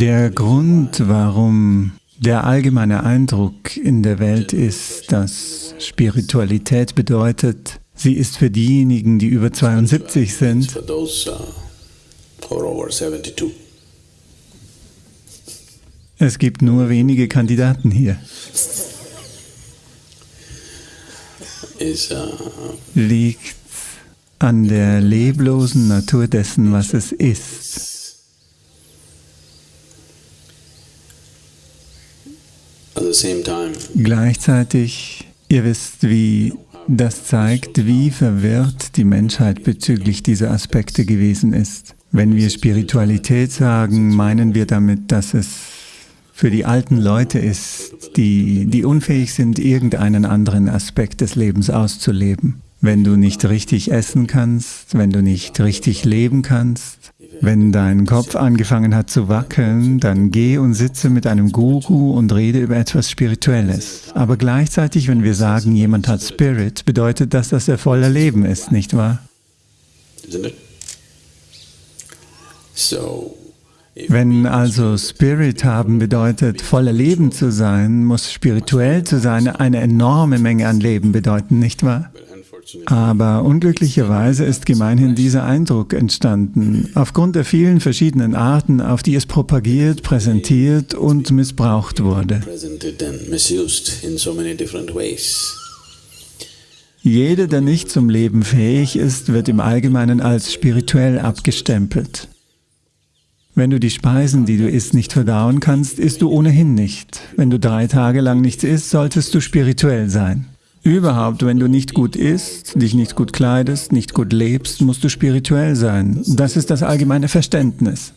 Der Grund, warum der allgemeine Eindruck in der Welt ist, dass Spiritualität bedeutet, sie ist für diejenigen, die über 72 sind, es gibt nur wenige Kandidaten hier. Uh, Liegt an der leblosen Natur dessen, was es ist. Gleichzeitig, ihr wisst, wie das zeigt, wie verwirrt die Menschheit bezüglich dieser Aspekte gewesen ist. Wenn wir Spiritualität sagen, meinen wir damit, dass es für die alten Leute ist, die, die unfähig sind, irgendeinen anderen Aspekt des Lebens auszuleben. Wenn du nicht richtig essen kannst, wenn du nicht richtig leben kannst, wenn dein Kopf angefangen hat zu wackeln, dann geh und sitze mit einem Guru und rede über etwas Spirituelles. Aber gleichzeitig, wenn wir sagen, jemand hat Spirit, bedeutet das, dass er voller Leben ist, nicht wahr? Wenn also Spirit haben bedeutet, voller Leben zu sein, muss spirituell zu sein eine enorme Menge an Leben bedeuten, nicht wahr? Aber unglücklicherweise ist gemeinhin dieser Eindruck entstanden, aufgrund der vielen verschiedenen Arten, auf die es propagiert, präsentiert und missbraucht wurde. Jeder, der nicht zum Leben fähig ist, wird im Allgemeinen als spirituell abgestempelt. Wenn du die Speisen, die du isst, nicht verdauen kannst, isst du ohnehin nicht. Wenn du drei Tage lang nichts isst, solltest du spirituell sein. Überhaupt, wenn du nicht gut isst, dich nicht gut kleidest, nicht gut lebst, musst du spirituell sein. Das ist das allgemeine Verständnis.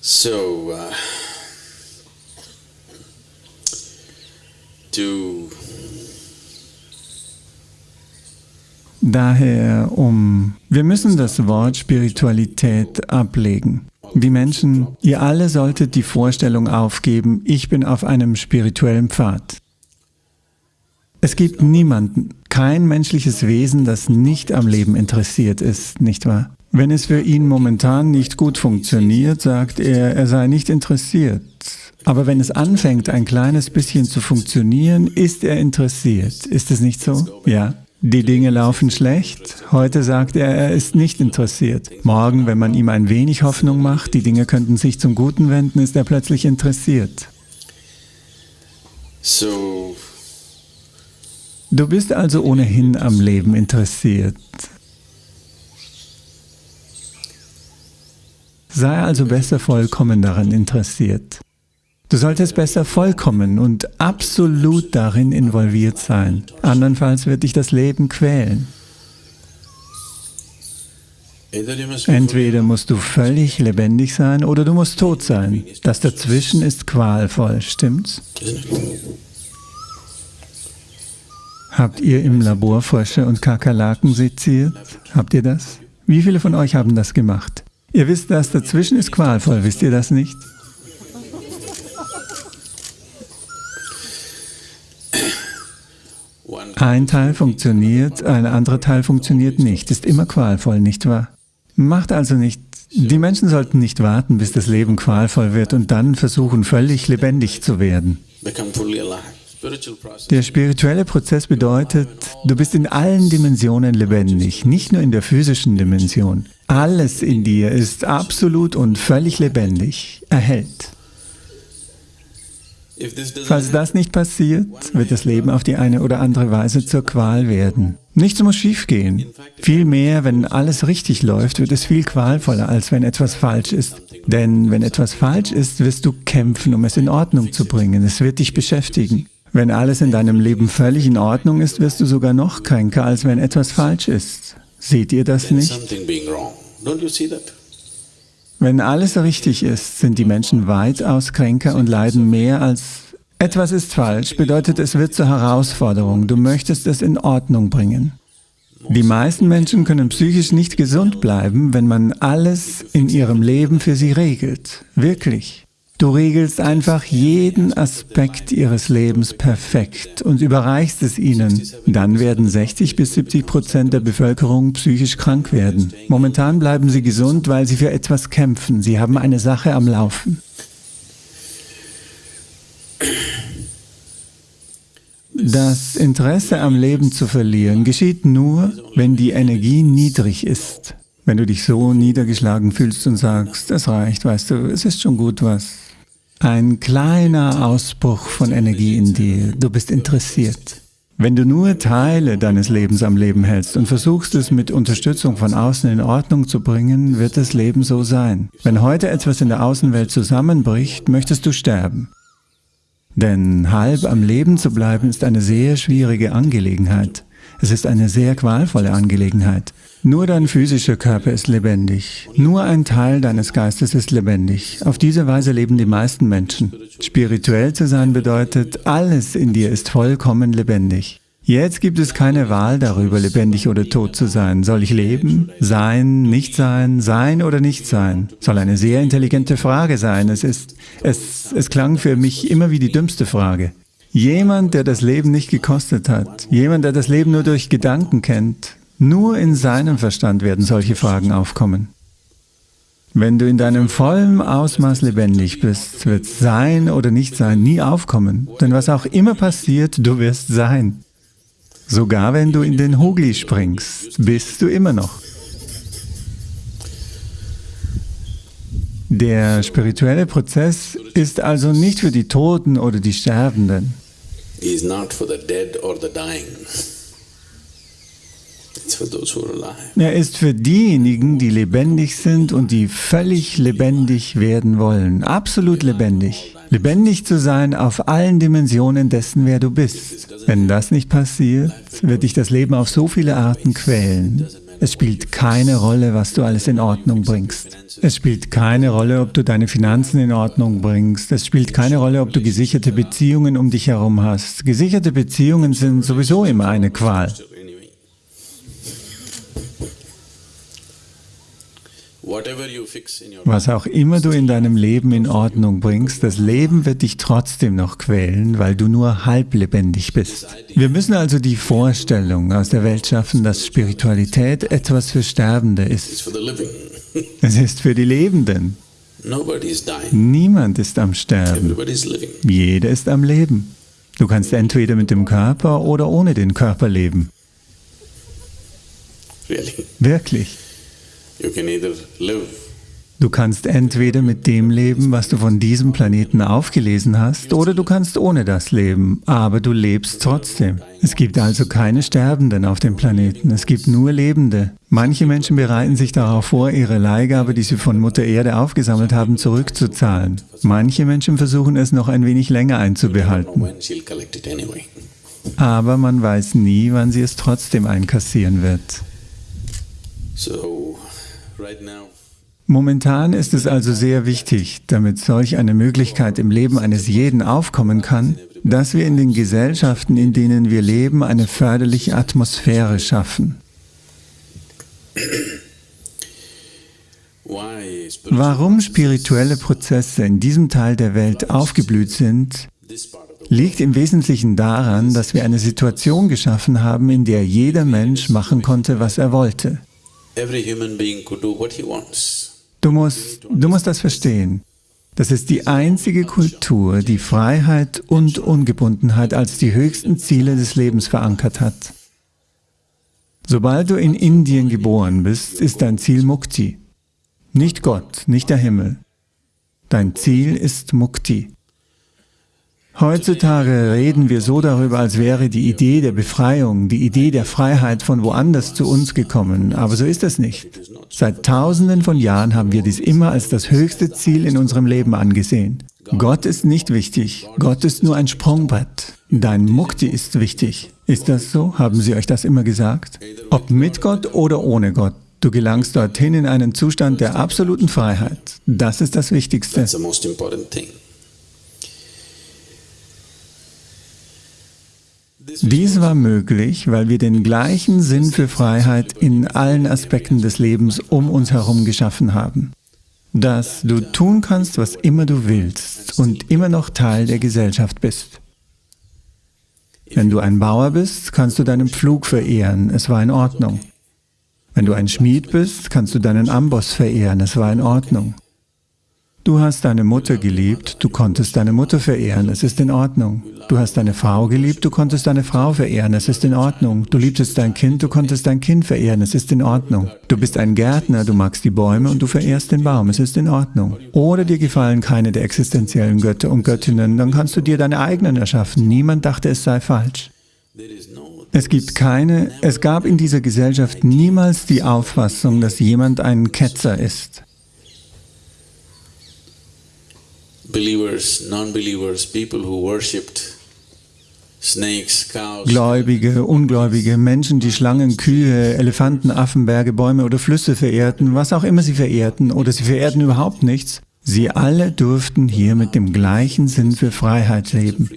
So, uh, to Daher um, wir müssen das Wort Spiritualität ablegen. Die Menschen, ihr alle solltet die Vorstellung aufgeben, ich bin auf einem spirituellen Pfad. Es gibt niemanden, kein menschliches Wesen, das nicht am Leben interessiert ist, nicht wahr? Wenn es für ihn momentan nicht gut funktioniert, sagt er, er sei nicht interessiert. Aber wenn es anfängt, ein kleines bisschen zu funktionieren, ist er interessiert. Ist es nicht so? Ja. Die Dinge laufen schlecht. Heute sagt er, er ist nicht interessiert. Morgen, wenn man ihm ein wenig Hoffnung macht, die Dinge könnten sich zum Guten wenden, ist er plötzlich interessiert. So Du bist also ohnehin am Leben interessiert. Sei also besser vollkommen daran interessiert. Du solltest besser vollkommen und absolut darin involviert sein. Andernfalls wird dich das Leben quälen. Entweder musst du völlig lebendig sein oder du musst tot sein. Das dazwischen ist qualvoll, stimmt's? Habt ihr im Labor Frösche und Kakerlaken seziert? Habt ihr das? Wie viele von euch haben das gemacht? Ihr wisst, das dazwischen ist qualvoll, wisst ihr das nicht? Ein Teil funktioniert, ein anderer Teil funktioniert nicht. Ist immer qualvoll, nicht wahr? Macht also nicht, die Menschen sollten nicht warten, bis das Leben qualvoll wird und dann versuchen, völlig lebendig zu werden. Der spirituelle Prozess bedeutet, du bist in allen Dimensionen lebendig, nicht nur in der physischen Dimension. Alles in dir ist absolut und völlig lebendig, erhält. Falls das nicht passiert, wird das Leben auf die eine oder andere Weise zur Qual werden. Nichts muss schiefgehen. Vielmehr, wenn alles richtig läuft, wird es viel qualvoller, als wenn etwas falsch ist. Denn wenn etwas falsch ist, wirst du kämpfen, um es in Ordnung zu bringen. Es wird dich beschäftigen. Wenn alles in deinem Leben völlig in Ordnung ist, wirst du sogar noch kränker, als wenn etwas falsch ist. Seht ihr das nicht? Wenn alles richtig ist, sind die Menschen weitaus kränker und leiden mehr als etwas ist falsch, bedeutet es wird zur Herausforderung. Du möchtest es in Ordnung bringen. Die meisten Menschen können psychisch nicht gesund bleiben, wenn man alles in ihrem Leben für sie regelt. Wirklich. Du regelst einfach jeden Aspekt ihres Lebens perfekt und überreichst es ihnen. Dann werden 60 bis 70 Prozent der Bevölkerung psychisch krank werden. Momentan bleiben sie gesund, weil sie für etwas kämpfen. Sie haben eine Sache am Laufen. Das Interesse am Leben zu verlieren geschieht nur, wenn die Energie niedrig ist. Wenn du dich so niedergeschlagen fühlst und sagst, es reicht, weißt du, es ist schon gut was. Ein kleiner Ausbruch von Energie in dir, du bist interessiert. Wenn du nur Teile deines Lebens am Leben hältst und versuchst es mit Unterstützung von außen in Ordnung zu bringen, wird das Leben so sein. Wenn heute etwas in der Außenwelt zusammenbricht, möchtest du sterben. Denn halb am Leben zu bleiben ist eine sehr schwierige Angelegenheit. Es ist eine sehr qualvolle Angelegenheit. Nur dein physischer Körper ist lebendig. Nur ein Teil deines Geistes ist lebendig. Auf diese Weise leben die meisten Menschen. Spirituell zu sein bedeutet, alles in dir ist vollkommen lebendig. Jetzt gibt es keine Wahl darüber, lebendig oder tot zu sein. Soll ich leben? Sein? Nicht sein? Sein oder nicht sein? Soll eine sehr intelligente Frage sein. Es ist, es, es klang für mich immer wie die dümmste Frage. Jemand, der das Leben nicht gekostet hat, jemand, der das Leben nur durch Gedanken kennt, nur in seinem Verstand werden solche Fragen aufkommen. Wenn du in deinem vollen Ausmaß lebendig bist, wird Sein oder Nicht-Sein nie aufkommen. Denn was auch immer passiert, du wirst sein. Sogar wenn du in den Hugli springst, bist du immer noch. Der spirituelle Prozess ist also nicht für die Toten oder die Sterbenden. Is not for the dead or the dying. Er ist für diejenigen, die lebendig sind und die völlig lebendig werden wollen. Absolut lebendig. Lebendig zu sein auf allen Dimensionen dessen, wer du bist. Wenn das nicht passiert, wird dich das Leben auf so viele Arten quälen. Es spielt keine Rolle, was du alles in Ordnung bringst. Es spielt keine Rolle, ob du deine Finanzen in Ordnung bringst. Es spielt keine Rolle, ob du gesicherte Beziehungen um dich herum hast. Gesicherte Beziehungen sind sowieso immer eine Qual. Was auch immer du in deinem Leben in Ordnung bringst, das Leben wird dich trotzdem noch quälen, weil du nur halblebendig bist. Wir müssen also die Vorstellung aus der Welt schaffen, dass Spiritualität etwas für Sterbende ist. Es ist für die Lebenden. Niemand ist am Sterben. Jeder ist am Leben. Du kannst entweder mit dem Körper oder ohne den Körper leben. Wirklich. Du kannst entweder mit dem leben, was du von diesem Planeten aufgelesen hast, oder du kannst ohne das leben, aber du lebst trotzdem. Es gibt also keine Sterbenden auf dem Planeten, es gibt nur Lebende. Manche Menschen bereiten sich darauf vor, ihre Leihgabe, die sie von Mutter Erde aufgesammelt haben, zurückzuzahlen. Manche Menschen versuchen es noch ein wenig länger einzubehalten. Aber man weiß nie, wann sie es trotzdem einkassieren wird. Momentan ist es also sehr wichtig, damit solch eine Möglichkeit im Leben eines jeden aufkommen kann, dass wir in den Gesellschaften, in denen wir leben, eine förderliche Atmosphäre schaffen. Warum spirituelle Prozesse in diesem Teil der Welt aufgeblüht sind, liegt im Wesentlichen daran, dass wir eine Situation geschaffen haben, in der jeder Mensch machen konnte, was er wollte. Du musst, du musst das verstehen. Das ist die einzige Kultur, die Freiheit und Ungebundenheit als die höchsten Ziele des Lebens verankert hat. Sobald du in Indien geboren bist, ist dein Ziel Mukti. Nicht Gott, nicht der Himmel. Dein Ziel ist Mukti. Heutzutage reden wir so darüber, als wäre die Idee der Befreiung, die Idee der Freiheit von woanders zu uns gekommen, aber so ist es nicht. Seit tausenden von Jahren haben wir dies immer als das höchste Ziel in unserem Leben angesehen. Gott ist nicht wichtig, Gott ist nur ein Sprungbrett. Dein Mukti ist wichtig. Ist das so? Haben Sie euch das immer gesagt? Ob mit Gott oder ohne Gott, du gelangst dorthin in einen Zustand der absoluten Freiheit. Das ist das Wichtigste. Dies war möglich, weil wir den gleichen Sinn für Freiheit in allen Aspekten des Lebens um uns herum geschaffen haben. dass du tun kannst, was immer du willst und immer noch Teil der Gesellschaft bist. Wenn du ein Bauer bist, kannst du deinen Pflug verehren, es war in Ordnung. Wenn du ein Schmied bist, kannst du deinen Amboss verehren, es war in Ordnung. Du hast deine Mutter geliebt, du konntest deine Mutter verehren, es ist in Ordnung. Du hast deine Frau geliebt, du konntest deine Frau verehren, es ist in Ordnung. Du liebtest dein Kind, du konntest dein Kind verehren, es ist in Ordnung. Du bist ein Gärtner, du magst die Bäume und du verehrst den Baum, es ist in Ordnung. Oder dir gefallen keine der existenziellen Götter und Göttinnen, dann kannst du dir deine eigenen erschaffen. Niemand dachte, es sei falsch. Es gibt keine, es gab in dieser Gesellschaft niemals die Auffassung, dass jemand ein Ketzer ist. Believers, non-believers, people who worshipped snakes, cows. Gläubige, Ungläubige, Menschen, die Schlangen, Kühe, Elefanten, Affen, Berge, Bäume oder Flüsse verehrten, was auch immer sie verehrten, oder sie verehrten überhaupt nichts, sie alle durften hier mit dem gleichen Sinn für Freiheit leben.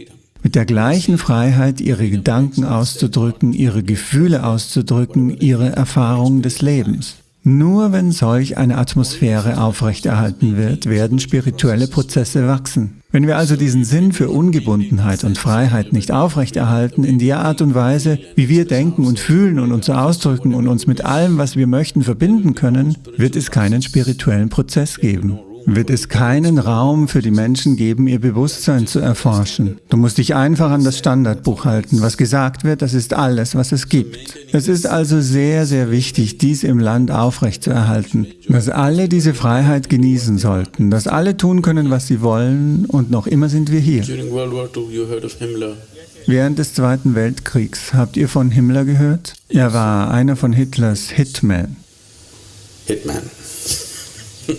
Mit der gleichen Freiheit, ihre Gedanken auszudrücken, ihre Gefühle auszudrücken, ihre Erfahrungen des Lebens. Nur wenn solch eine Atmosphäre aufrechterhalten wird, werden spirituelle Prozesse wachsen. Wenn wir also diesen Sinn für Ungebundenheit und Freiheit nicht aufrechterhalten, in der Art und Weise, wie wir denken und fühlen und uns ausdrücken und uns mit allem, was wir möchten, verbinden können, wird es keinen spirituellen Prozess geben wird es keinen Raum für die Menschen geben, ihr Bewusstsein zu erforschen. Du musst dich einfach an das Standardbuch halten. Was gesagt wird, das ist alles, was es gibt. Es ist also sehr, sehr wichtig, dies im Land aufrechtzuerhalten, dass alle diese Freiheit genießen sollten, dass alle tun können, was sie wollen und noch immer sind wir hier. Während des Zweiten Weltkriegs, habt ihr von Himmler gehört? Er war einer von Hitlers Hitmen. Hitman. So, uh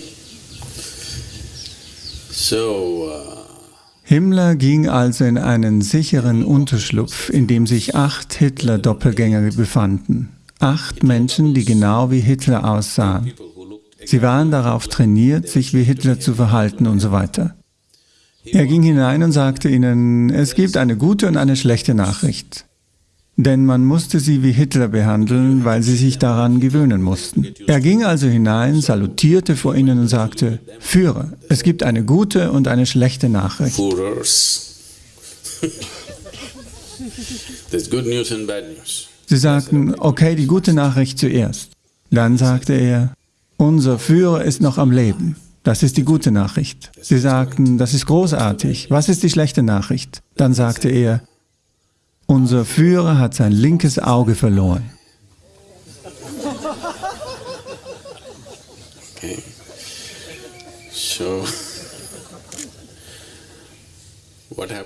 Himmler ging also in einen sicheren Unterschlupf, in dem sich acht Hitler-Doppelgänger befanden. Acht Menschen, die genau wie Hitler aussahen. Sie waren darauf trainiert, sich wie Hitler zu verhalten und so weiter. Er ging hinein und sagte ihnen, es gibt eine gute und eine schlechte Nachricht. Denn man musste sie wie Hitler behandeln, weil sie sich daran gewöhnen mussten. Er ging also hinein, salutierte vor ihnen und sagte, Führer, es gibt eine gute und eine schlechte Nachricht. Sie sagten, okay, die gute Nachricht zuerst. Dann sagte er, unser Führer ist noch am Leben. Das ist die gute Nachricht. Sie sagten, das ist großartig. Was ist die schlechte Nachricht? Dann sagte er, unser Führer hat sein linkes Auge verloren. Okay. So.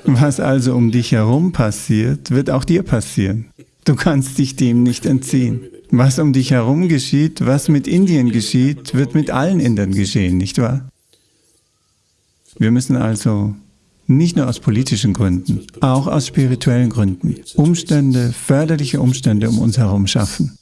Was also um dich herum passiert, wird auch dir passieren. Du kannst dich dem nicht entziehen. Was um dich herum geschieht, was mit Indien geschieht, wird mit allen Indern geschehen, nicht wahr? Wir müssen also nicht nur aus politischen Gründen, auch aus spirituellen Gründen. Umstände, förderliche Umstände um uns herum schaffen.